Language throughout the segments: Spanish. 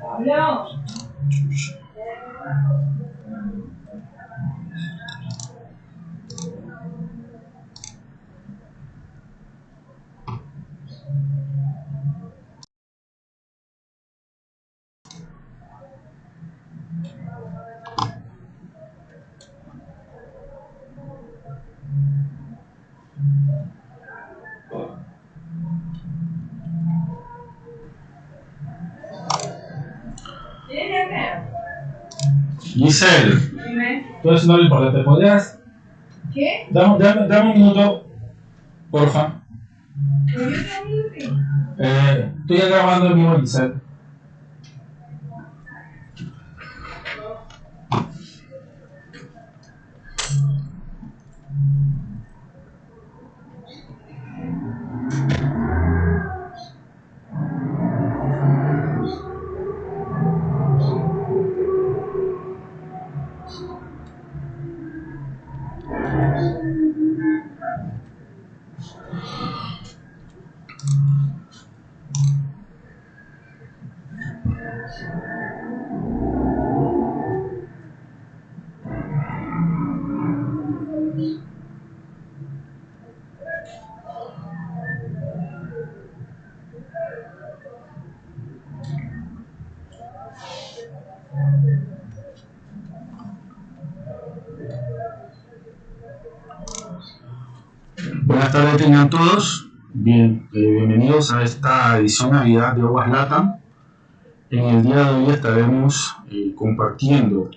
我要 Giselle, entonces no lo importante, ¿podrías? ¿Qué? Dame, dame, dame un minuto, porfa. Eh, estoy grabando el mismo Giselle. Tardes tengan todos. Bien, eh, bienvenidos a esta edición Navidad de Aguas Latam. En el día de hoy estaremos eh, compartiendo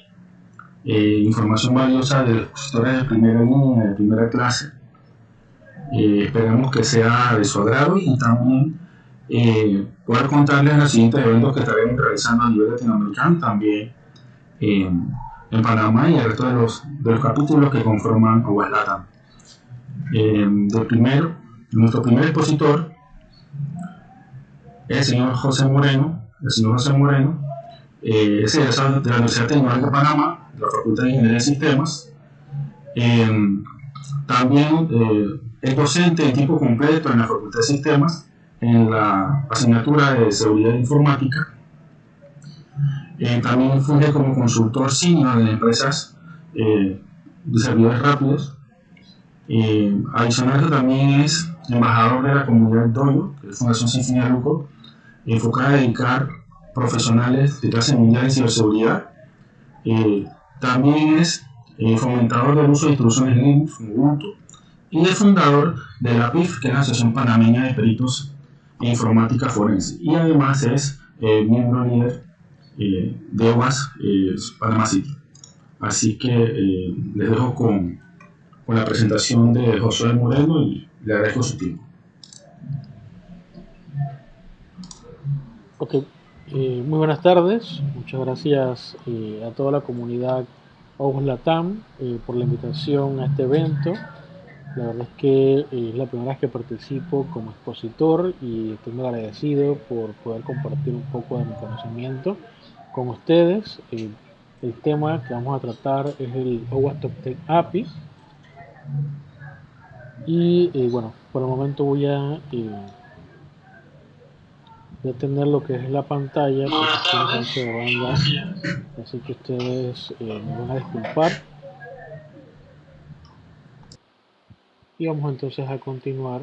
eh, información valiosa de los de primera línea, de primera clase. esperamos que sea de su agrado y también poder contarles los siguientes eventos que estaremos realizando a nivel latinoamericano, también en Panamá y el resto de los, de los capítulos que conforman Aguas Latam. Eh, primero, nuestro primer expositor es el señor José Moreno, el señor José Moreno, eh, es de la Universidad Tecnológica de Panamá, de la Facultad de Ingeniería de Sistemas. Eh, también eh, es docente en tiempo completo en la Facultad de Sistemas, en la asignatura de Seguridad Informática. también funge como consultor senior en empresas de servidores rápidos eh, adicional también es embajador de la comunidad Doyo, que es Fundación Sin Fin de Lucro, enfocada a dedicar profesionales de clase mundial en ciberseguridad. Eh, también es eh, fomentador del uso de instrucciones Linux, Ubuntu, y es fundador de la PIF, que es la Asociación Panameña de Peritos en Informática Forense. Y además es miembro líder de OAS Panama City. Así que les dejo con con la presentación de José Moreno y le agradezco su tiempo. Ok, eh, muy buenas tardes, muchas gracias eh, a toda la comunidad Ojos Latam eh, por la invitación a este evento. La verdad es que es la primera vez que participo como expositor y estoy muy agradecido por poder compartir un poco de mi conocimiento con ustedes. el tema que vamos a tratar es el OWASP Top Tech API y eh, bueno, por el momento voy a eh, detener lo que es la pantalla así que ustedes eh, me van a disculpar. Y vamos entonces a continuar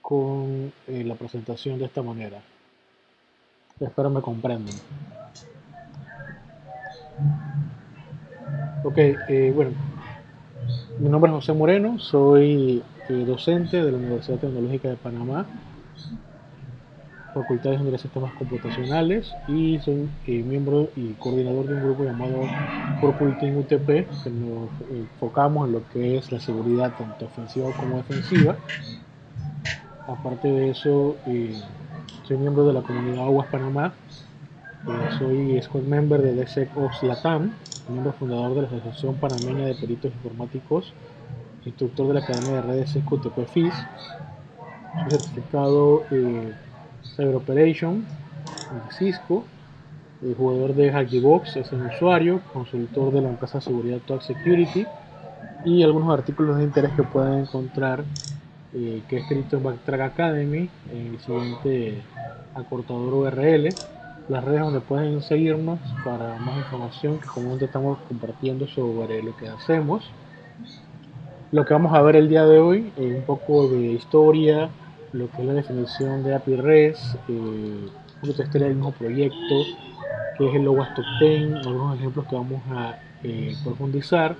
con la presentación de esta manera. Espero me comprendan. Ok, bueno mi nombre es José Moreno, soy eh, docente de la Universidad Tecnológica de Panamá, Facultad de Ingeniería de Sistemas Computacionales y soy eh, miembro y coordinador de un grupo llamado Team UTP, que nos enfocamos en lo que es la seguridad tanto ofensiva como defensiva. Aparte de eso, eh, soy miembro de la comunidad Aguas Panamá, soy squad member de DSECOS Latam, miembro fundador de la Asociación Panameña de Peritos Informáticos, instructor de la Academia de Redes SQTP FIS, certificado eh, Cyber Operation en Cisco, eh, jugador de Hackybox, es un usuario, consultor de la empresa de seguridad Talk Security y algunos artículos de interés que pueden encontrar eh, que he escrito Backtrack Academy, en el siguiente acortador URL, las redes donde pueden seguirnos para más información que comúnmente estamos compartiendo sobre lo que hacemos. Lo que vamos a ver el día de hoy, es un poco de historia, lo que es la definición de API REST, eh, de historia del mismo proyecto, que es el Lowas Top 10, algunos ejemplos que vamos a eh, profundizar.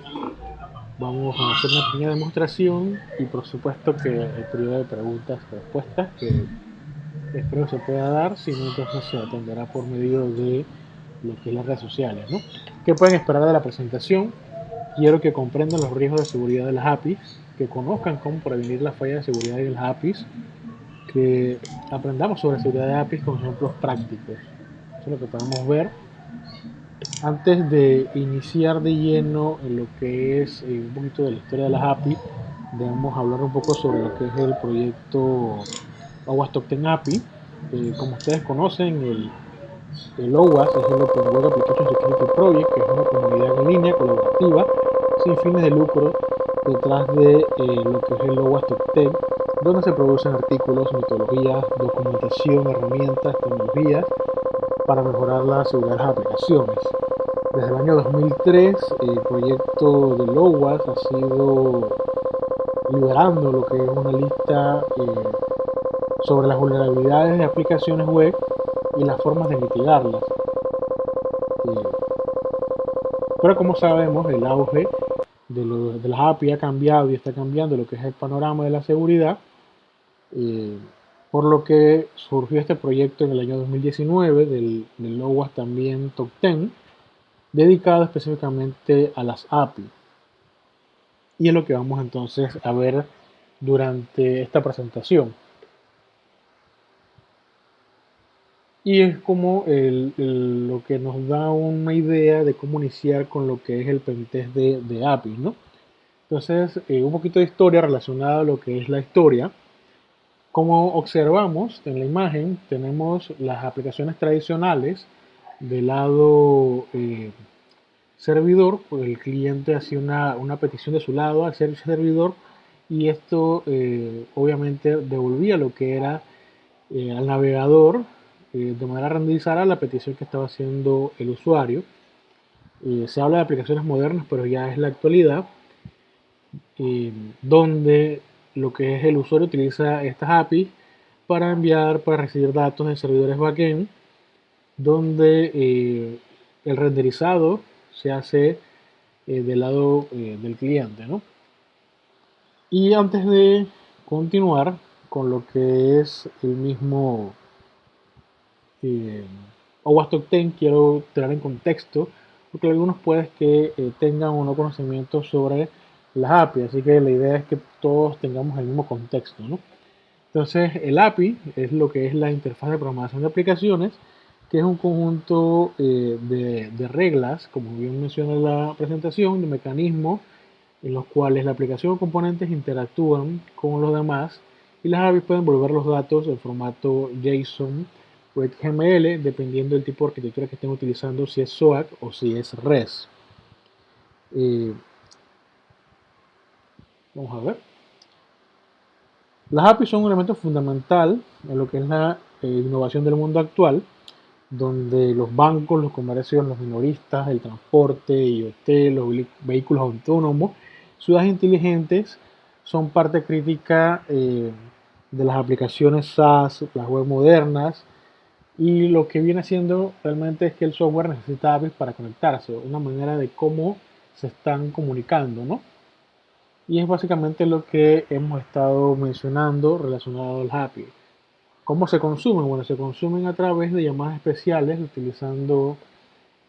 Vamos a hacer una pequeña demostración y por supuesto que el periodo de preguntas y respuestas que espero se pueda dar, si no entonces se atenderá por medio de lo que es las redes sociales. ¿no? ¿Qué pueden esperar de la presentación? Quiero que comprendan los riesgos de seguridad de las APIs, que conozcan cómo prevenir la falla de seguridad de las APIs, que aprendamos sobre seguridad de APIs con ejemplos prácticos. Eso es lo que podemos ver. Antes de iniciar de lleno en lo que es eh, un poquito de la historia de las APIs, debemos hablar un poco sobre lo que es el proyecto OWASP Top 10 API. Eh, como ustedes conocen, el, el OWASP es el Open Web Application Security Project, que es una comunidad en línea colaborativa sin fines de lucro detrás de eh, lo que es el OWASP Top 10, donde se producen artículos, metodologías, documentación, herramientas, tecnologías para mejorar la seguridad de las aplicaciones. Desde el año 2003, el proyecto de OWASP ha sido liberando lo que es una lista eh, sobre las vulnerabilidades de aplicaciones web y las formas de mitigarlas. Pero como sabemos, el auge de, de, las API ha cambiado y está cambiando lo que es el panorama de la seguridad, eh, por lo que surgió este proyecto en el año 2019 del, del OWASP también Top 10, dedicado específicamente a las API. Y es lo que vamos entonces a ver durante esta presentación. Y es como lo que nos da una idea de cómo iniciar con lo que es el pentest de, API, ¿no? Entonces, eh, un poquito de historia relacionada a lo que es la historia. Como observamos en la imagen, tenemos las aplicaciones tradicionales del lado eh, servidor, pues el cliente hacía una, una, petición de su lado al servidor y esto eh, obviamente devolvía lo que era al navegador eh, de manera renderizada la petición que estaba haciendo el usuario. Eh, se habla de aplicaciones modernas, pero ya es la actualidad, eh, donde lo que es el usuario utiliza estas APIs para enviar, para recibir datos de servidores backend, donde el renderizado se hace del lado del cliente. ¿no? Y antes de continuar con lo que es el mismo eh, Top 10 quiero traer en contexto, porque algunos pueden que eh, tengan o no conocimiento sobre las API, así que la idea es que todos tengamos el mismo contexto. ¿no? Entonces, el API es lo que es la interfaz de programación de aplicaciones, que es un conjunto eh, de, de, reglas, como bien menciona la presentación, de mecanismos en los cuales la aplicación o componentes interactúan con los demás y las APIs pueden volver los datos en formato JSON XML, dependiendo del tipo de arquitectura que estén utilizando, si es SOAP o si es REST. Eh, vamos a ver. Las APIs son un elemento fundamental en lo que es la eh, innovación del mundo actual, donde los bancos, los comercios, los minoristas, el transporte, IoT, los vehículos autónomos, ciudades inteligentes son parte crítica eh, de las aplicaciones SaaS, las web modernas, y lo que viene haciendo realmente es que el software necesita APIs para conectarse, una manera de cómo se están comunicando, ¿no? Y es básicamente lo que hemos estado mencionando relacionado al API. ¿Cómo se consumen? Bueno, se consumen a través de llamadas especiales utilizando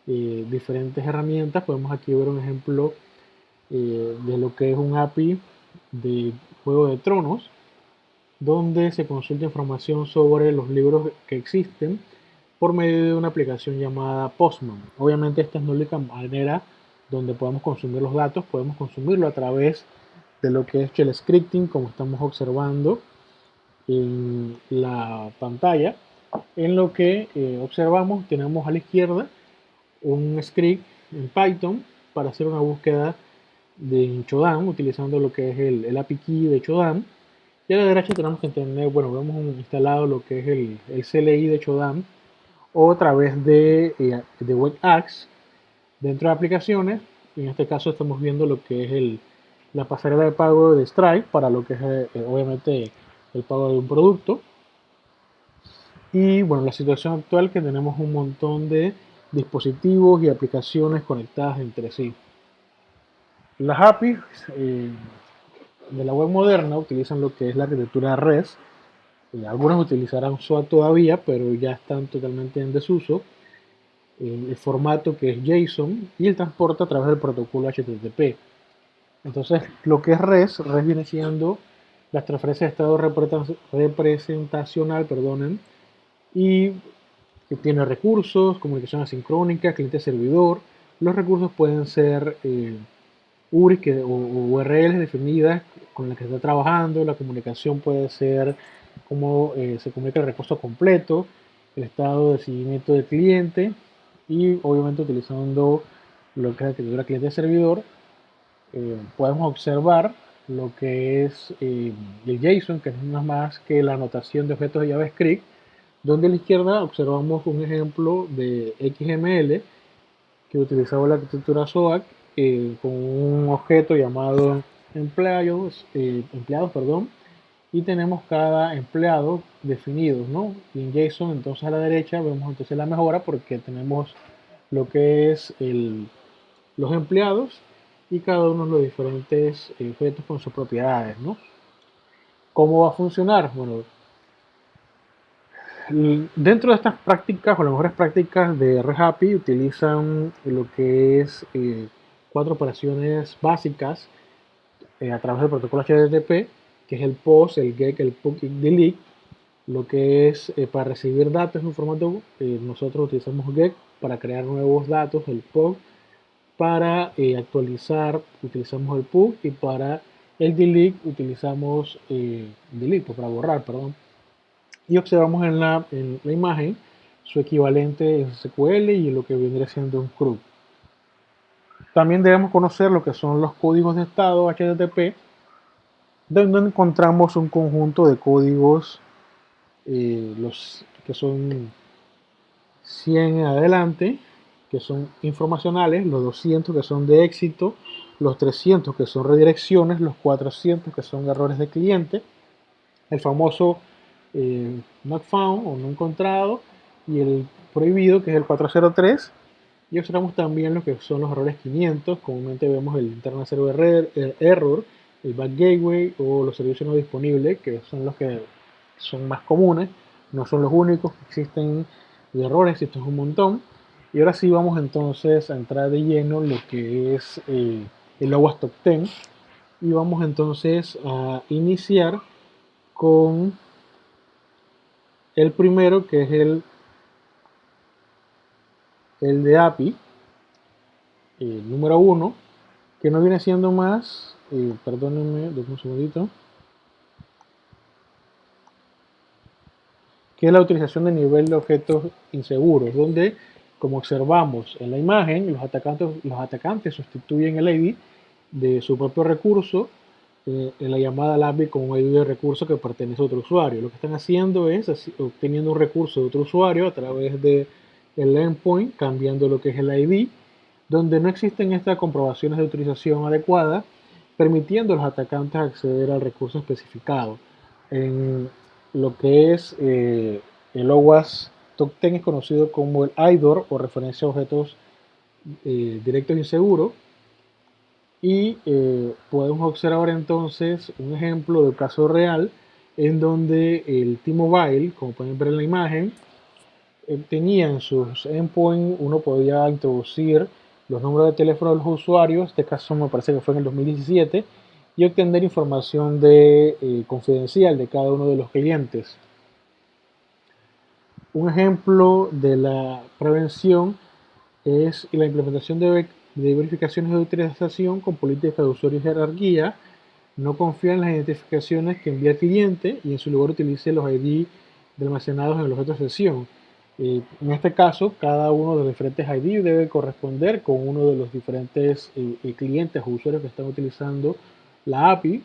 eh, diferentes herramientas. Podemos aquí ver un ejemplo eh, de lo que es un API de Juego de Tronos donde se consulta información sobre los libros que existen por medio de una aplicación llamada Postman. Obviamente esta es la única manera donde podemos consumir los datos, podemos consumirlo a través de lo que es shell scripting, como estamos observando en la pantalla. En lo que eh, observamos tenemos a la izquierda un script en Python para hacer una búsqueda de Chodam, utilizando lo que es el, el API de Chodam Y la derecha tenemos que tener, bueno, vemos instalado lo que es el, el CLI de Chodam o a través de, eh, de WebAx dentro de aplicaciones. En este caso estamos viendo lo que es el, la pasarela de pago de Stripe para lo que es eh, obviamente el pago de un producto. Y bueno, la situación actual que tenemos un montón de dispositivos y aplicaciones conectadas entre sí. Las APIs eh, de la web moderna utilizan lo que es la arquitectura REST. Algunas utilizarán SOA todavía, pero ya están totalmente en desuso. el formato que es JSON y el transporte a través del protocolo HTTP. Entonces, lo que es REST, REST viene siendo las transferencias de estado representacional, perdonen, y que tiene recursos, comunicación asincrónica, cliente-servidor. Los recursos pueden ser eh, URIs o, URLs definidas con las que está trabajando. La comunicación puede ser cómo eh, se comunica el recurso completo, el estado de seguimiento del cliente y obviamente utilizando lo que es la arquitectura cliente-servidor. Eh, podemos observar lo que es el JSON, que es nada más que la anotación de objetos de JavaScript, donde a la izquierda observamos un ejemplo de XML que utilizaba la arquitectura SOAC eh, con un objeto llamado empleados, eh, empleados perdón, y tenemos cada empleado definido, ¿no? Y en JSON, entonces a la derecha vemos entonces la mejora porque tenemos lo que es el, los empleados y cada uno de los diferentes objetos con sus propiedades, ¿no? ¿Cómo va a funcionar? Bueno, Dentro de estas prácticas, o las mejores prácticas de RedHappy, utilizan lo que es eh, cuatro operaciones básicas eh, a través del protocolo HTTP, que es el POST, el GET, el PUC y el DELETE. Lo que es eh, para recibir datos en un formato, nosotros utilizamos GET para crear nuevos datos, el POC. Para actualizar, utilizamos el PUC y para el delete utilizamos delete, pues, para borrar, perdón y observamos en la, en la imagen su equivalente en SQL y lo que vendría siendo un CRUD. También debemos conocer lo que son los códigos de estado HTTP, donde encontramos un conjunto de códigos, eh, los que son 100 en adelante, que son informacionales, los 200 que son de éxito, los 300 que son redirecciones, los 400 que son errores de cliente, el famoso eh, not found o no encontrado y el prohibido que es el 403 y observamos también lo que son los errores 500 comúnmente vemos el internal server error el back gateway o los servicios no disponibles que son los que son más comunes no son los únicos que existen de errores existen un montón. Y ahora sí vamos entonces a entrar de lleno lo que es eh, el OWASP Top 10 y vamos entonces a iniciar con el primero, que es el, el de API, el número uno, que no viene siendo más, eh, perdónenme, un segundito, que es la utilización de nivel de objetos inseguros, donde, como observamos en la imagen, los atacantes, los atacantes sustituyen el ID de su propio recurso eh, en la llamada LABI con un ID de recurso que pertenece a otro usuario. Lo que están haciendo es obteniendo un recurso de otro usuario a través del el endpoint, cambiando lo que es el ID, donde no existen estas comprobaciones de utilización adecuada, permitiendo a los atacantes acceder al recurso especificado. En lo que es eh, el OWASP Top 10 es conocido como el IDOR o referencia a objetos eh, directos inseguros y eh, podemos observar entonces un ejemplo de caso real en donde el T-Mobile, como pueden ver en la imagen, eh, tenía en sus endpoints, uno podía introducir los números de teléfono de los usuarios, este caso me parece que fue en el 2017, y obtener información de, eh, confidencial de cada uno de los clientes. Un ejemplo de la prevención es la implementación de de verificaciones de utilización con política de usuario y jerarquía, no confía en las identificaciones que envía el cliente y en su lugar utilice los ID almacenados en el objeto de sesión. Eh, en este caso, cada uno de los diferentes ID debe corresponder con uno de los diferentes eh, eh, clientes o usuarios que están utilizando la API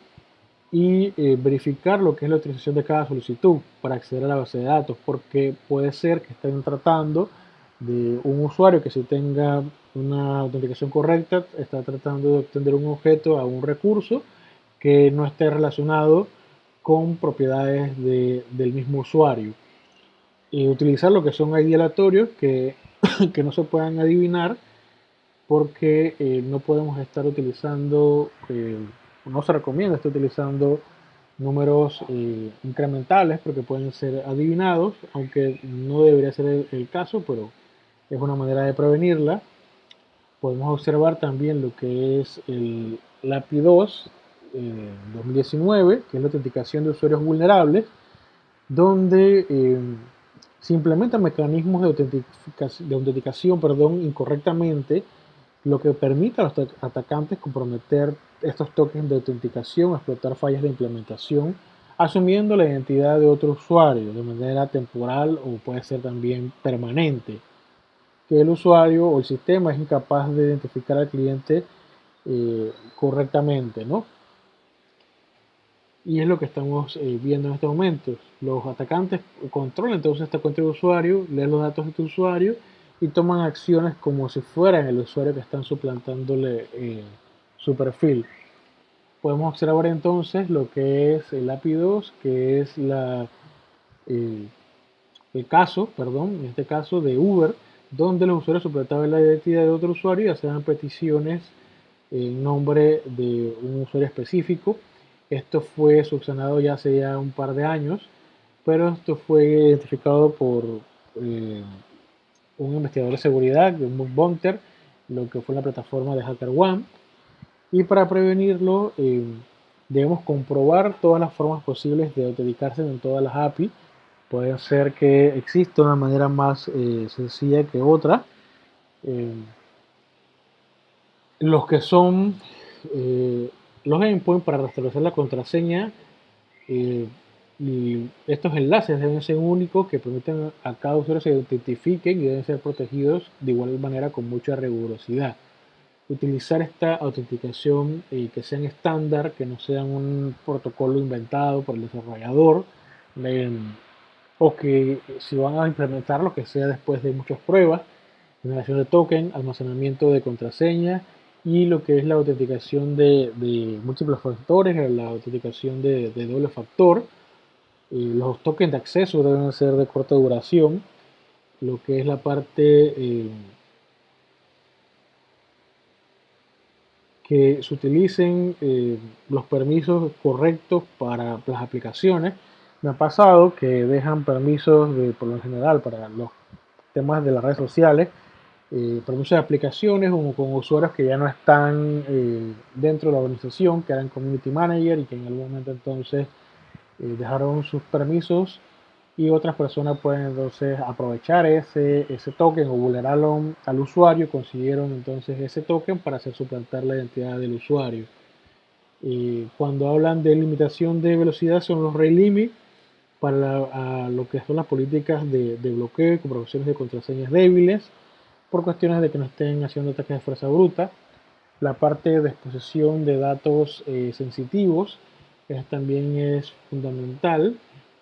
y eh, verificar lo que es la utilización de cada solicitud para acceder a la base de datos, porque puede ser que estén tratando de un usuario que si tenga una autenticación correcta está tratando de obtener un objeto a un recurso que no esté relacionado con propiedades del mismo usuario. Y utilizar lo que son ID aleatorios que, que no se puedan adivinar porque eh, no podemos estar utilizando, eh, no se recomienda estar utilizando números eh, incrementales porque pueden ser adivinados, aunque no debería ser el, caso, pero es una manera de prevenirla. Podemos observar también lo que es el, API 2 2019, que es la autenticación de usuarios vulnerables, donde se implementan mecanismos de autenticación, de autenticación perdón, incorrectamente lo que permite a los atacantes comprometer estos tokens de autenticación, explotar fallas de implementación, asumiendo la identidad de otro usuario de manera temporal o puede ser también permanente, que el usuario o el sistema es incapaz de identificar al cliente eh, correctamente, ¿no? Y es lo que estamos eh, viendo en estos momentos. Los atacantes controlan entonces esta cuenta de usuario, leen los datos de tu usuario y toman acciones como si fueran el usuario que están suplantándole eh, su perfil. Podemos observar entonces lo que es el API 2, que es eh, el caso, perdón, en este caso de Uber, donde los usuarios suplantaban la identidad de otro usuario y hacían peticiones en nombre de un usuario específico. Esto fue subsanado ya hace ya un par de años, pero esto fue identificado por eh, un investigador de seguridad, de un bug lo que fue la plataforma de HackerOne. Y para prevenirlo, eh, debemos comprobar todas las formas posibles de autenticarse en todas las API. Puede ser que exista una manera más eh, sencilla que otra. Los que son los endpoints para restablecer la contraseña y estos enlaces deben ser únicos que permiten a cada usuario se identifiquen y deben ser protegidos de igual manera con mucha rigurosidad. Utilizar esta autenticación y que sean estándar, que no sean un protocolo inventado por el desarrollador, o que si van a implementarlo, que sea después de muchas pruebas, generación de token, almacenamiento de contraseña y lo que es la autenticación de, múltiples factores, la autenticación de doble factor, los tokens de acceso deben ser de corta duración. Lo que es la parte eh, que se utilicen eh, los permisos correctos para las aplicaciones. Me ha pasado que dejan permisos de, por lo general para los temas de las redes sociales, eh, de aplicaciones o con usuarios que ya no están dentro de la organización, que eran community manager y que en algún momento entonces eh, dejaron sus permisos y otras personas pueden entonces aprovechar ese, ese token o vulnerarlo al usuario, consiguieron entonces ese token para hacer suplantar la identidad del usuario. Y cuando hablan de limitación de velocidad son los rate limit para lo que son las políticas de, de bloqueo y comprobaciones de contraseñas débiles por cuestiones de que no estén haciendo ataques de fuerza bruta. La parte de exposición de datos eh, sensitivos también es fundamental.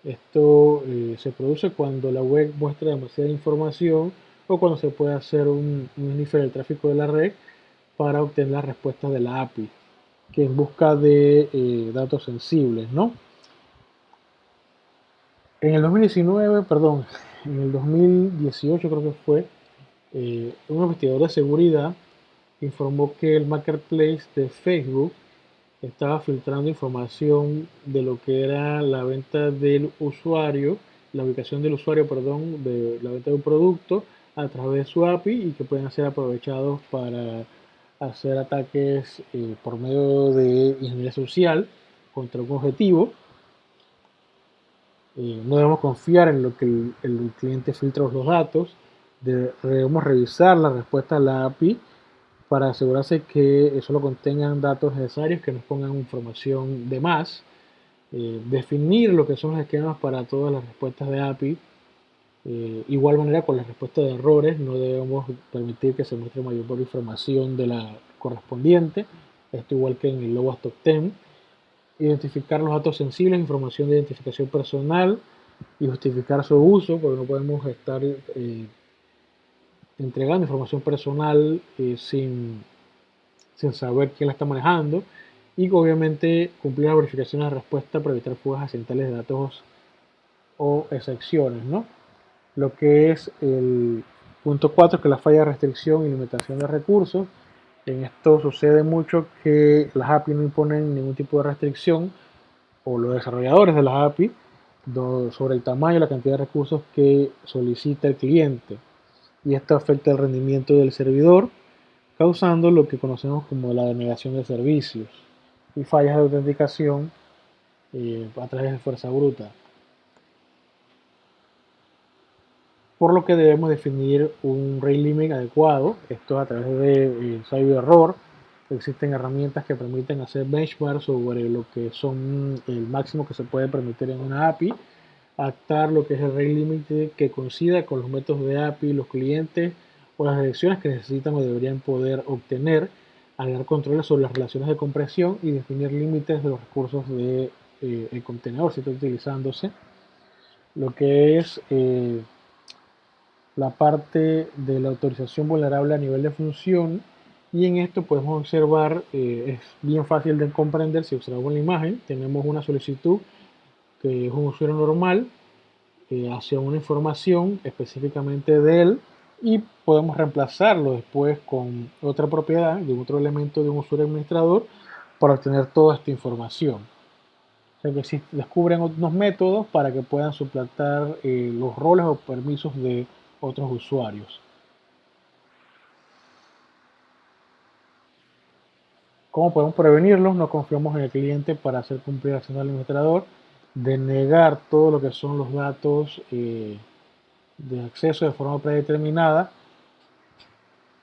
Esto eh, se produce cuando la web muestra demasiada información o cuando se puede hacer un, un del tráfico de la red para obtener las respuestas de la API, que en busca de eh, datos sensibles, ¿no? En el 2019, perdón, en el 2018 creo que fue, eh, un investigador de seguridad informó que el marketplace de Facebook estaba filtrando información de lo que era la venta del usuario, la ubicación del usuario, perdón, de la venta de un producto a través de su API y que pueden ser aprovechados para hacer ataques eh, por medio de ingeniería social contra un objetivo. Eh, no debemos confiar en lo que el, el cliente filtra los datos, debemos revisar la respuesta a la API para asegurarse que solo contengan datos necesarios, que nos pongan información de más, eh, definir lo que son los esquemas para todas las respuestas de API, eh, igual manera con las respuestas de errores, no debemos permitir que se muestre mayor información de la correspondiente, esto igual que en el Lobas Top 10. identificar los datos sensibles, información de identificación personal y justificar su uso, porque no podemos estar eh, entregando información personal eh, sin, sin saber quién la está manejando y obviamente cumplir las verificaciones de respuesta para evitar fugas accidentales de datos o excepciones, ¿no? Lo que es el punto 4, que es la falla de restricción y limitación de recursos. En esto sucede mucho que las API no imponen ningún tipo de restricción o los desarrolladores de las API sobre el tamaño y la cantidad de recursos que solicita el cliente. Y esto afecta el rendimiento del servidor, causando lo que conocemos como la denegación de servicios y fallas de autenticación eh, a través de fuerza bruta. Por lo que debemos definir un rate limit adecuado, esto a través de eh, de error. Existen herramientas que permiten hacer benchmarks sobre lo que son el máximo que se puede permitir en una API, actar lo que es el rate limit que coincida con los métodos de API, los clientes o las direcciones que necesitan o deberían poder obtener agregar controles sobre las relaciones de compresión y definir límites de los recursos del de, eh, contenedor si está utilizándose. Lo que es eh, la parte de la autorización vulnerable a nivel de función y en esto podemos observar, eh, es bien fácil de comprender si observamos la imagen, tenemos una solicitud que es un usuario normal hacia una información específicamente de él y podemos reemplazarlo después con otra propiedad de otro elemento de un usuario administrador para obtener toda esta información. O sea que descubren otros métodos para que puedan suplantar eh, los roles o permisos de otros usuarios. ¿Cómo podemos prevenirlos? No confiamos en el cliente para hacer cumplir acción del administrador, denegar todo lo que son los datos eh, de acceso de forma predeterminada,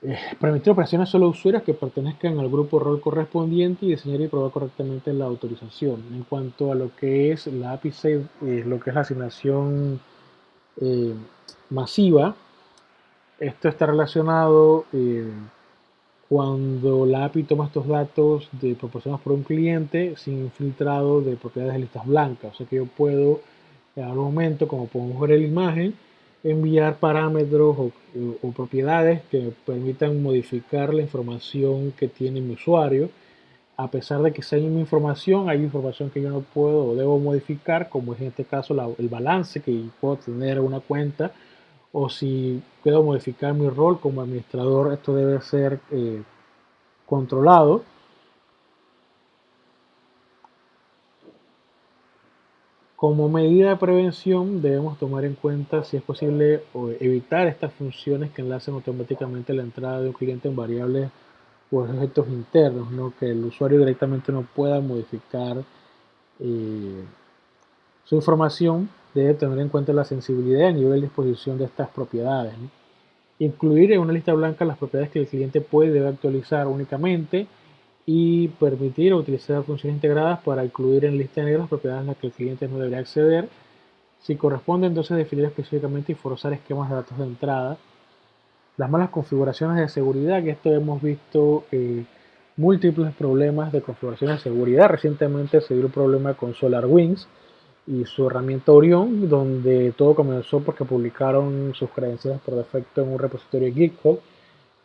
eh, permitir operaciones solo a usuarios que pertenezcan al grupo rol correspondiente y diseñar y probar correctamente la autorización. En cuanto a lo que es la API 6, eh, lo que es la asignación masiva, esto está relacionado cuando la API toma estos datos de proporcionados por un cliente sin filtrado de propiedades de listas blancas. O sea que yo puedo, en algún momento, como podemos ver en la imagen, enviar parámetros o, propiedades que permitan modificar la información que tiene mi usuario. A pesar de que sea mi información, hay información que yo no puedo o debo modificar, como es en este caso el balance que puedo tener una cuenta, o si puedo modificar mi rol como administrador, esto debe ser eh, controlado Como medida de prevención debemos tomar en cuenta si es posible evitar estas funciones que enlacen automáticamente la entrada de un cliente en variables o objetos internos, ¿no? que el usuario directamente no pueda modificar eh, su información, debe tener en cuenta la sensibilidad a nivel de exposición de estas propiedades. Incluir en una lista blanca las propiedades que el cliente puede y debe actualizar únicamente y permitir utilizar funciones integradas para incluir en lista negra las propiedades a las que el cliente no debería acceder. Si corresponde, entonces definir específicamente y forzar esquemas de datos de entrada. Las malas configuraciones de seguridad, que esto hemos visto eh, múltiples problemas de configuración de seguridad. Recientemente se dio un problema con SolarWinds y su herramienta Orion, donde todo comenzó porque publicaron sus credenciales por defecto en un repositorio GitHub,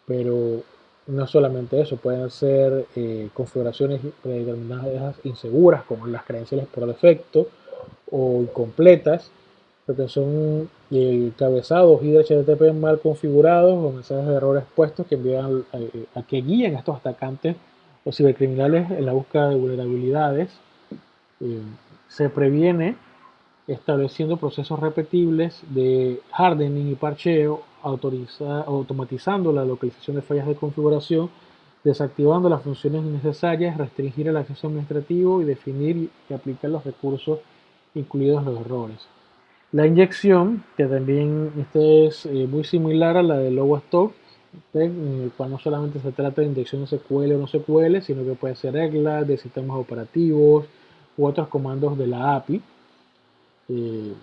pero no solamente eso, pueden ser eh, configuraciones predeterminadas inseguras, como las credenciales por defecto o incompletas, porque son eh, cabezados y HTTP mal configurados o mensajes de errores puestos que envían eh, a, que guíen a estos atacantes o cibercriminales en la búsqueda de vulnerabilidades. Se previene estableciendo procesos repetibles de hardening y parcheo automatizando la localización de fallas de configuración, desactivando las funciones innecesarias, restringir el acceso administrativo y definir y aplicar los recursos incluidos los errores. La inyección, que también este es eh, muy similar a la de Stock, en el cual no solamente se trata de inyección SQL o no SQL, sino que puede ser reglas de sistemas operativos u otros comandos de la API, eh,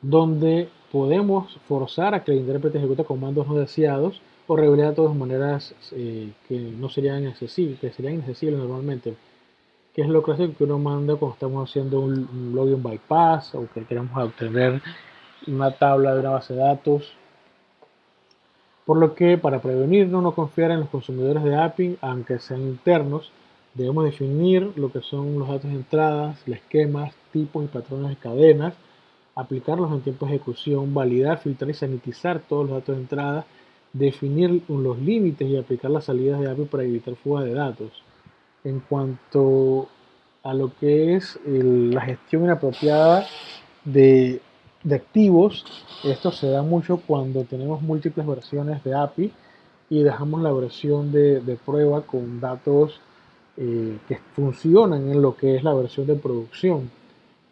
donde podemos forzar a que el intérprete ejecute comandos no deseados o revelar de todas maneras eh, que no serían accesibles, que serían inaccesibles normalmente. que es lo clásico que uno manda cuando estamos haciendo un, login bypass o que queremos obtener una tabla de una base de datos. Por lo que para prevenirnos no confiar en los consumidores de API, aunque sean internos, debemos definir lo que son los datos de entradas, esquemas, tipos y patrones de cadenas, aplicarlos en tiempo de ejecución, validar, filtrar y sanitizar todos los datos de entrada, definir los límites y aplicar las salidas de API para evitar fuga de datos. En cuanto a lo que es la gestión inapropiada de, activos, esto se da mucho cuando tenemos múltiples versiones de API y dejamos la versión de, prueba con datos eh, que funcionan en lo que es la versión de producción.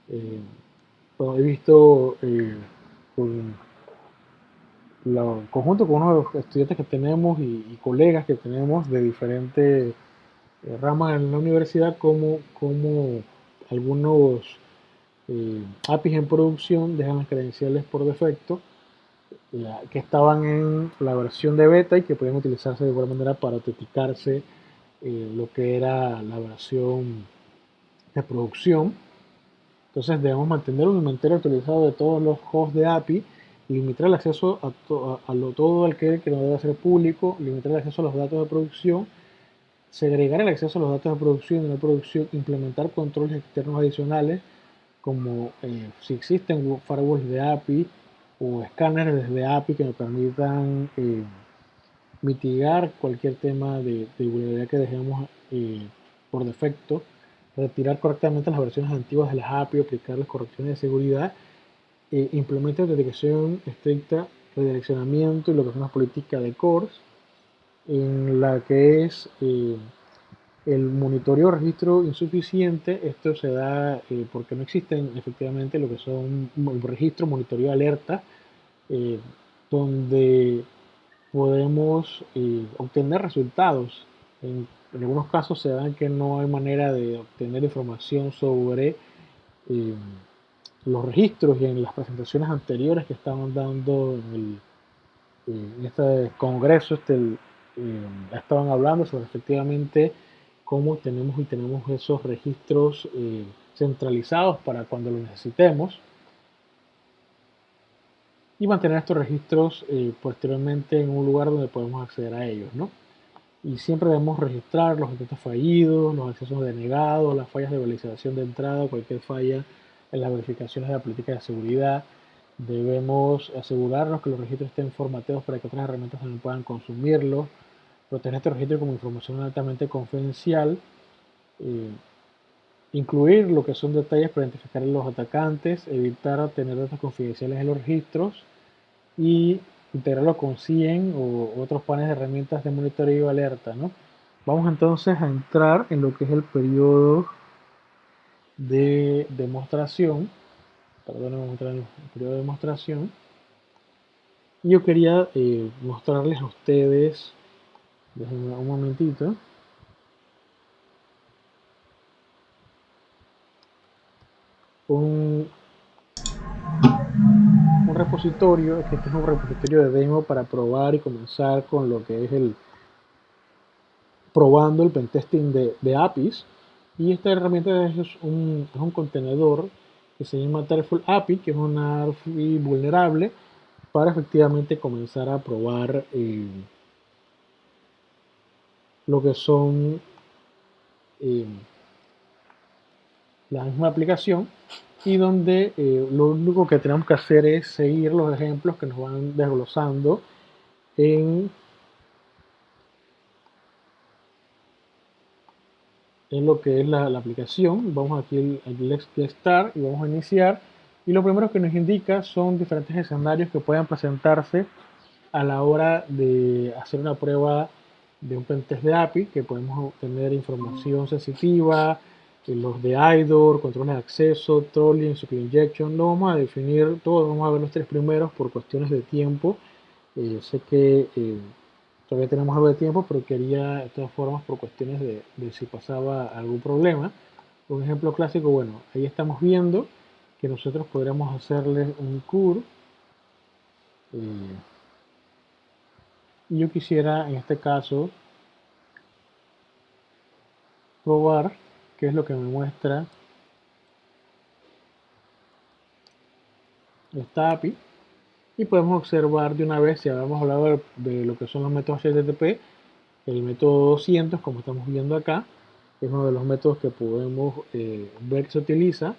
Eh, he visto eh, con conjunto con unos estudiantes que tenemos y, colegas que tenemos de diferentes eh, ramas en la universidad, como, algunos eh, APIs en producción dejan las credenciales por defecto que estaban en la versión de beta y que podían utilizarse de buena manera para autenticarse eh, lo que era la versión de producción. Entonces debemos mantener un inventario actualizado de todos los hosts de API limitar el acceso a, lo, todo aquel que no debe ser público, limitar el acceso a los datos de producción, segregar el acceso a los datos de producción y la producción, implementar controles externos adicionales, como eh, si existen firewalls de API o escáneres de API que nos permitan eh, mitigar cualquier tema de, de vulnerabilidad que dejemos eh, por defecto, retirar correctamente las versiones antiguas de las API, aplicar las correcciones de seguridad eh, implementa autenticación estricta, redireccionamiento y lo que es una política de cores, en la que es eh, el monitoreo registro insuficiente. Esto se da eh, porque no existen efectivamente lo que son registro, monitoreo, alerta, donde podemos obtener resultados. En, algunos casos se dan que no hay manera de obtener información sobre los registros y en las presentaciones anteriores que estaban dando en, este congreso, este, eh, estaban hablando sobre efectivamente cómo tenemos y tenemos esos registros eh, centralizados para cuando los necesitemos y mantener estos registros eh, posteriormente en un lugar donde podemos acceder a ellos, ¿no? Y siempre debemos registrar los intentos fallidos, los accesos denegados, las fallas de validación de entrada, cualquier falla en las verificaciones de la política de seguridad. Debemos asegurarnos que los registros estén formateados para que otras herramientas también puedan consumirlos. Proteger este registro como información altamente confidencial. Eh, incluir lo que son detalles para identificar a los atacantes. Evitar tener datos confidenciales en los registros. Y integrarlo con CIEM o otros paneles de herramientas de monitoreo y alerta. ¿no? Vamos entonces a entrar en lo que es el periodo de demostración, perdón, mostrar el periodo de demostración. Yo quería eh, mostrarles a ustedes, un momentito, un, repositorio, este es un repositorio de demo para probar y comenzar con lo que es el probando el pentesting de, de APIs. Y esta herramienta es un, es un contenedor que se llama Terraform API, que es una API vulnerable para efectivamente comenzar a probar eh, lo que son eh, la misma aplicación y donde eh, lo único que tenemos que hacer es seguir los ejemplos que nos van desglosando en en lo que es la, aplicación. Vamos aquí al Let's Get Start y vamos a iniciar. Y lo primero que nos indica son diferentes escenarios que puedan presentarse a la hora de hacer una prueba de un pentest de API, que podemos obtener información sensitiva, los de IDOR, controles de acceso, trolling, security injection. Lo vamos a definir todos, vamos a ver los tres primeros por cuestiones de tiempo. Eh, sé que eh, Todavía tenemos algo de tiempo, pero quería de todas formas por cuestiones de, si pasaba algún problema. Un ejemplo clásico, bueno, ahí estamos viendo que nosotros podríamos hacerle un cur. Eh, yo quisiera en este caso probar que es lo que me muestra esta API y podemos observar de una vez, si habíamos hablado de, lo que son los métodos HTTP, el método 200, como estamos viendo acá, es uno de los métodos que podemos eh, ver que se utiliza.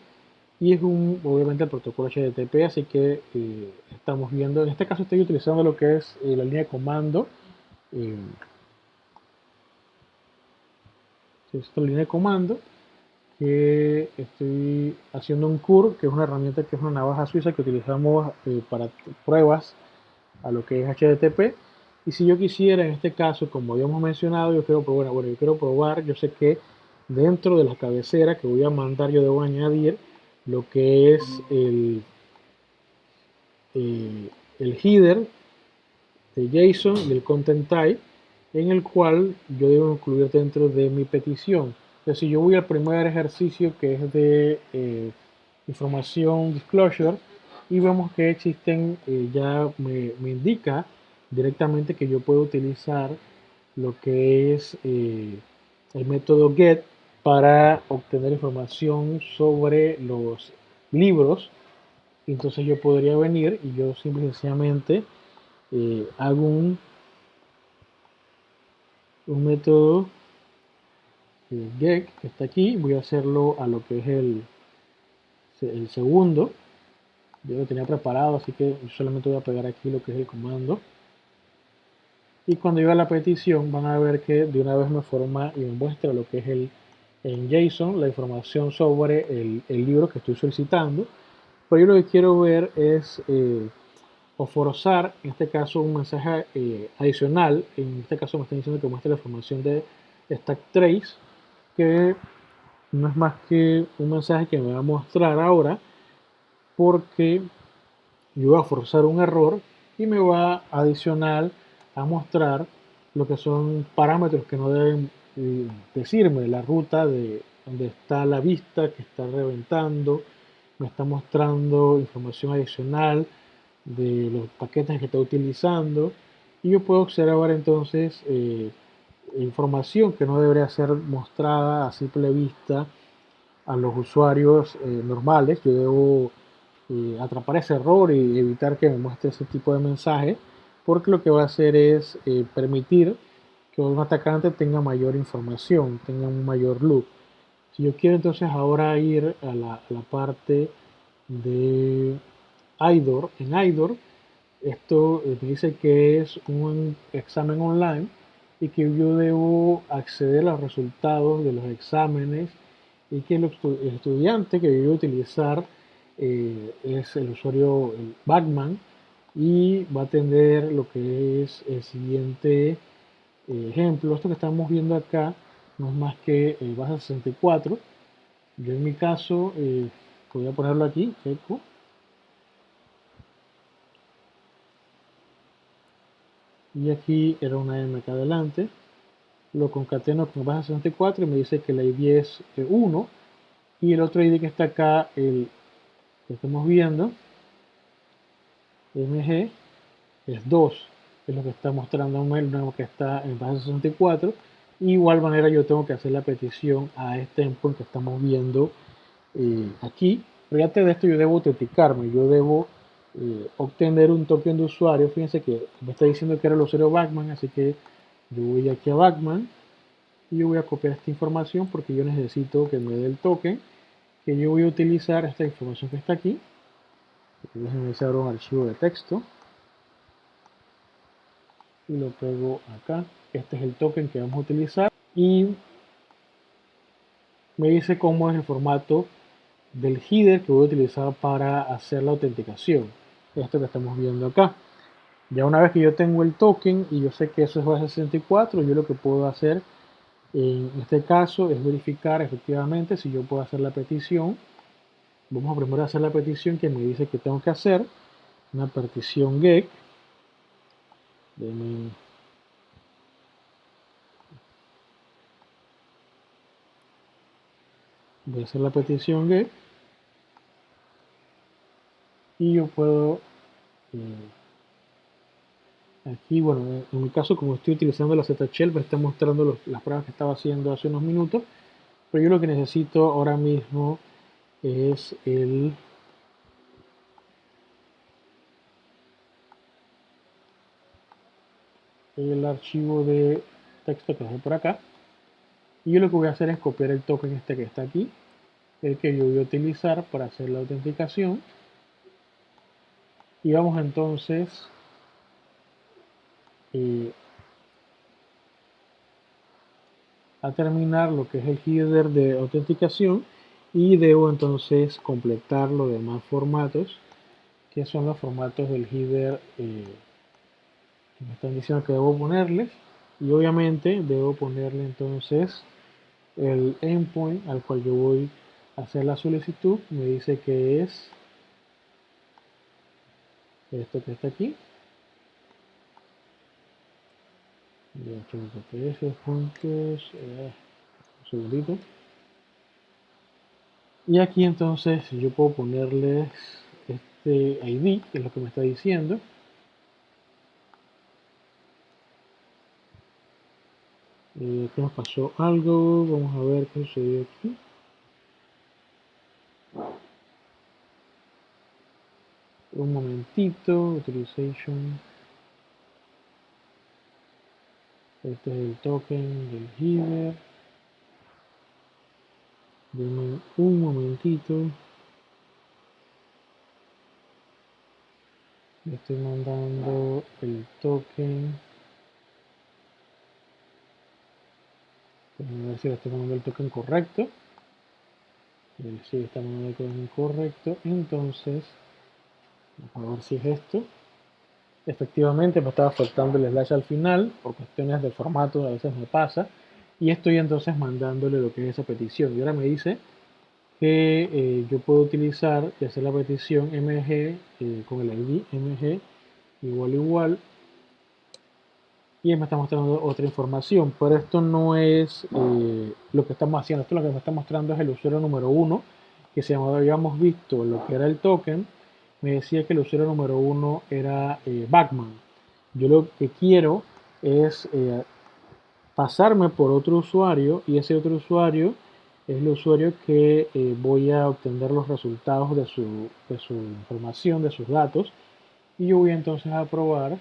Y es un, obviamente el protocolo HTTP, así que eh, estamos viendo, en este caso estoy utilizando lo que es eh, la línea de comando, esta línea de comando, que estoy haciendo un CUR, que es una herramienta que es una navaja suiza que utilizamos eh, para pruebas a lo que es HTTP. Y si yo quisiera, en este caso, como habíamos mencionado, yo quiero probar, bueno, yo quiero probar, yo sé que dentro de la cabecera que voy a mandar, yo debo añadir lo que es el, eh, el header de JSON y el content type, en el cual yo debo incluir dentro de mi petición. Entonces, si yo voy al primer ejercicio que es de eh, información disclosure y vemos que existen, eh, ya me, indica directamente que yo puedo utilizar lo que es eh, el método get para obtener información sobre los libros. Entonces yo podría venir y yo simplemente hago un, un método get que está aquí, voy a hacerlo a lo que es el, el segundo. Yo lo tenía preparado, así que solamente voy a pegar aquí lo que es el comando. Y cuando yo a la petición, van a ver que de una vez me forma y me muestra lo que es el en JSON, la información sobre el, el libro que estoy solicitando. Pero yo lo que quiero ver es eh, o forzar, en este caso, un mensaje eh, adicional. En este caso me están diciendo que muestre la información de stack trace que no es más que un mensaje que me va a mostrar ahora porque yo voy a forzar un error y me va adicional a mostrar lo que son parámetros que no deben eh, decirme la ruta de donde está la vista que está reventando me está mostrando información adicional de los paquetes que está utilizando y yo puedo observar entonces eh, información que no debería ser mostrada a simple vista a los usuarios eh, normales. Yo debo eh, atrapar ese error y evitar que me muestre ese tipo de mensaje, porque lo que va a hacer es permitir que un atacante tenga mayor información, tenga un mayor loop. Si yo quiero entonces ahora ir a la parte de IDOR, en IDOR, esto me dice que es un examen online y que yo debo acceder a los resultados de los exámenes y que el, estudiante que a utilizar eh, es el usuario el Backman y va a tener lo que es el siguiente eh, ejemplo. Esto que estamos viendo acá no es más que el base 64. Yo en mi caso eh, voy a ponerlo aquí, eco y aquí era una M acá adelante. Lo concateno con base 64 y me dice que la ID es 1 y el otro ID que está acá el que estamos viendo MG es 2 es lo que está mostrando el nuevo que está en base 64 igual manera yo tengo que hacer la petición a este endpoint que estamos viendo eh, aquí. Pero antes de esto yo debo autenticarme. Yo debo eh, obtener un token de usuario. Fíjense que me está diciendo que era el usuario Backman, así que yo voy aquí a Backman y yo voy a copiar esta información porque yo necesito que me dé el token que yo voy a utilizar esta información que está aquí. Déjenme hacer un archivo de texto y lo pego acá. Este es el token que vamos a utilizar y me dice cómo es el formato del header que voy a utilizar para hacer la autenticación esto que estamos viendo acá. Ya una vez que yo tengo el token y yo sé que eso es base 64, yo lo que puedo hacer en este caso es verificar efectivamente si yo puedo hacer la petición. Vamos a primero hacer la petición que me dice que tengo que hacer. Una petición get. Voy a hacer la petición get y yo puedo eh, aquí bueno en mi caso como estoy utilizando la ZShell me está mostrando las pruebas que estaba haciendo hace unos minutos Pero yo lo que necesito ahora mismo es el el archivo de texto que es por acá. Y yo lo que voy a hacer es copiar el token este que está aquí el que yo voy a utilizar para hacer la autenticación y vamos entonces eh, a terminar lo que es el header de autenticación y debo entonces completar los demás formatos que son los formatos del header eh, que me están diciendo que debo ponerles. Y obviamente debo ponerle entonces el endpoint al cual yo voy a hacer la solicitud. Me dice que es esto que está aquí. Puntos eh, un segundito. Y aquí entonces yo puedo ponerles este ID que es lo que me está diciendo. Eh, aquí nos pasó algo vamos a ver qué sucedió aquí un momentito utilization. Este es el token del header Deme un momentito. Le estoy mandando el token. A ver si le estoy mandando el token correcto. Si está mandando el token correcto. Entonces a ver si es esto. Efectivamente me estaba faltando el slash al final por cuestiones de formato a veces me pasa y estoy entonces mandándole lo que es esa petición. Y ahora me dice que eh, yo puedo utilizar y hacer la petición mg eh, con el id mg igual igual y me está mostrando otra información. Pero esto no es eh, lo que estamos haciendo. Esto lo que me está mostrando es el usuario número uno que si habíamos visto lo que era el token me decía que el usuario número uno era eh. Yo lo que quiero es eh, pasarme por otro usuario y ese otro usuario es el usuario que eh, voy a obtener los resultados de su, de su, información, de sus datos y yo voy entonces a probar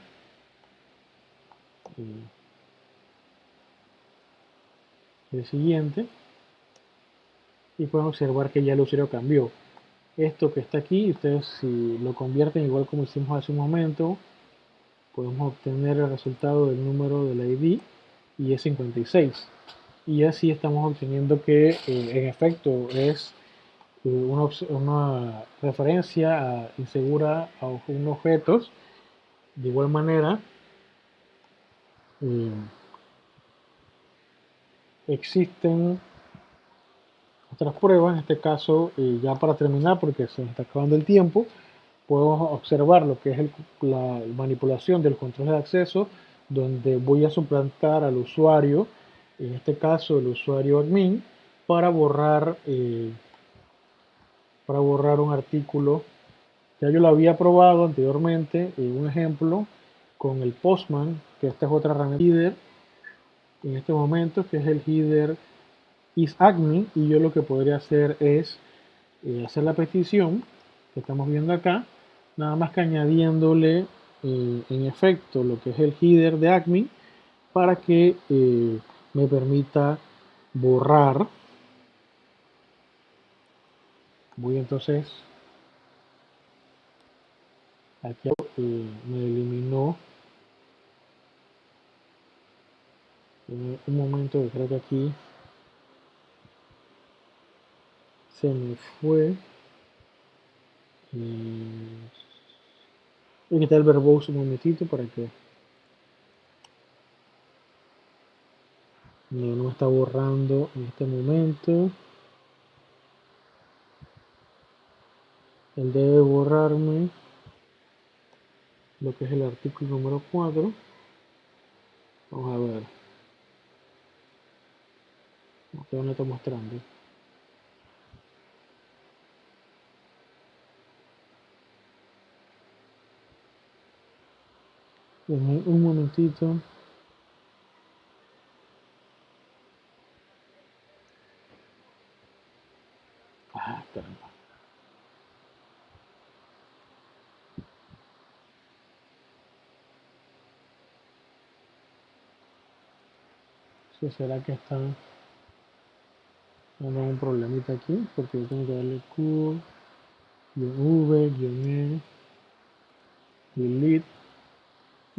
el siguiente y pueden observar que ya el usuario cambió esto que está aquí, ustedes si lo convierten igual como hicimos hace un momento, podemos obtener el resultado del número del ID y es 56. Y así estamos obteniendo que eh, en efecto es eh, una, referencia insegura a un objetos. De igual manera, eh, existen otras pruebas, en este caso ya para terminar porque se está acabando el tiempo, podemos observar lo que es la manipulación del control de acceso donde voy a suplantar al usuario, en este caso el usuario admin, para borrar, eh, para borrar un artículo. Ya yo lo había probado anteriormente, en un ejemplo con el Postman, que esta es otra herramienta header, en este momento, que es el header y yo lo que podría hacer es eh, hacer la petición que estamos viendo acá, nada más que añadiéndole eh, en efecto lo que es el header de admin para que eh, me permita borrar. Voy entonces. Aquí me eliminó. Un momento que creo que aquí se me fue. Voy a quitar el verboso un momentito para que no, no está borrando en este momento. Él debe borrarme lo que es el artículo número 4 vamos a ver. No está mostrando Denme un momentito. Ah, caramba. Si ¿Sí será que está dando un problemita aquí, porque yo tengo que darle Q, V, E, delete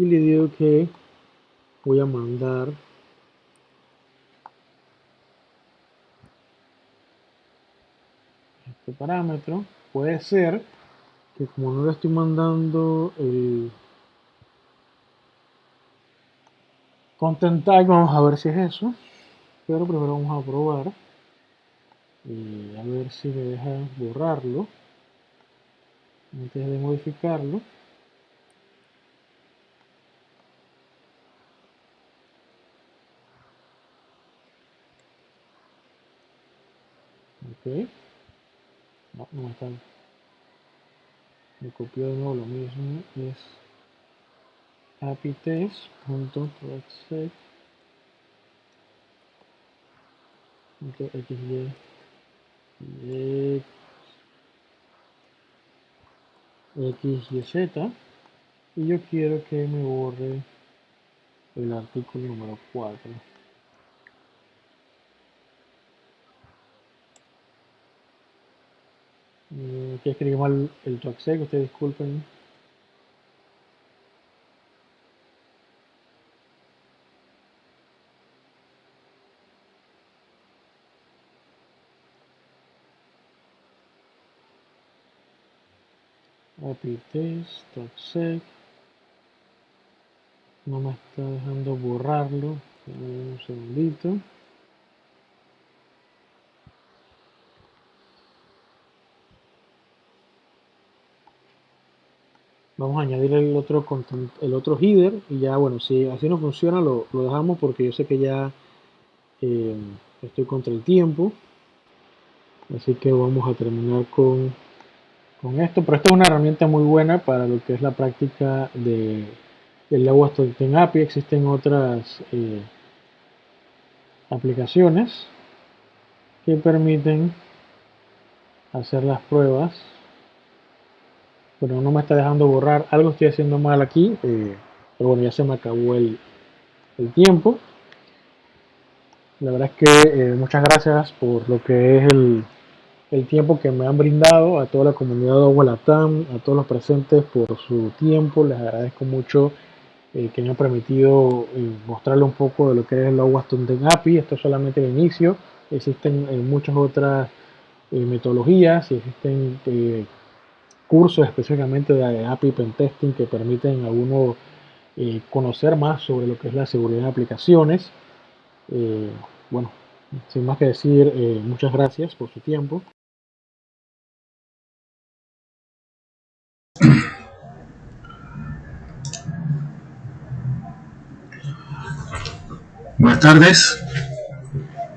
y le digo que voy a mandar este parámetro. Puede ser que como no le estoy mandando el content tag, vamos a ver si es eso. Pero primero vamos a probar. Y a ver si me deja borrarlo antes de modificarlo. Ok no, no está me copió de nuevo lo mismo es apitest.proxec xy x, y, z. Y yo quiero que me borre el artículo número 4 Eh, que escribí mal el toxec, ustedes disculpen. test, toxec. No me está dejando borrarlo. Un segundito. Vamos a añadir el otro el otro header y ya bueno si así no funciona lo, dejamos porque yo sé que ya eh, estoy contra el tiempo. Así que vamos a terminar con, con esto pero esta es una herramienta muy buena para lo que es la práctica de el agua en API existen otras eh, aplicaciones que permiten hacer las pruebas pero no me está dejando borrar. Algo estoy haciendo mal aquí. Eh, pero bueno, ya se me acabó el, tiempo. La verdad es que eh, muchas gracias por lo que es el, tiempo que me han brindado a toda la comunidad de Agualatam, a todos los presentes por su tiempo. Les agradezco mucho eh, que me han permitido mostrarle un poco de lo que es el Agua Student API. Esto es solamente el inicio. Existen muchas otras metodologías y existen cursos específicamente de API Pentesting que permiten a uno eh, conocer más sobre lo que es la seguridad de aplicaciones. Eh, bueno, sin más que decir, eh, muchas gracias por su tiempo. Buenas tardes.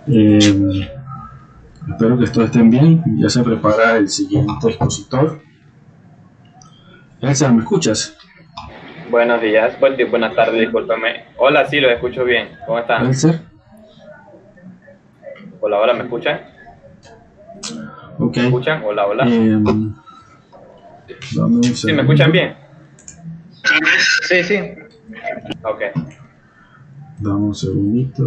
espero que todos estén bien. Ya se prepara el siguiente expositor. Elsa, ¿me escuchas? Buenos días, buenas tardes, discúlpame. Hola, sí, los escucho bien. ¿Cómo están? Elsa. Hola, hola, ¿me escuchan? Ok. ¿Me escuchan? Hola, hola. Eh, ¿Sí, me escuchan bien? Sí, sí. Ok. Dame un segundito.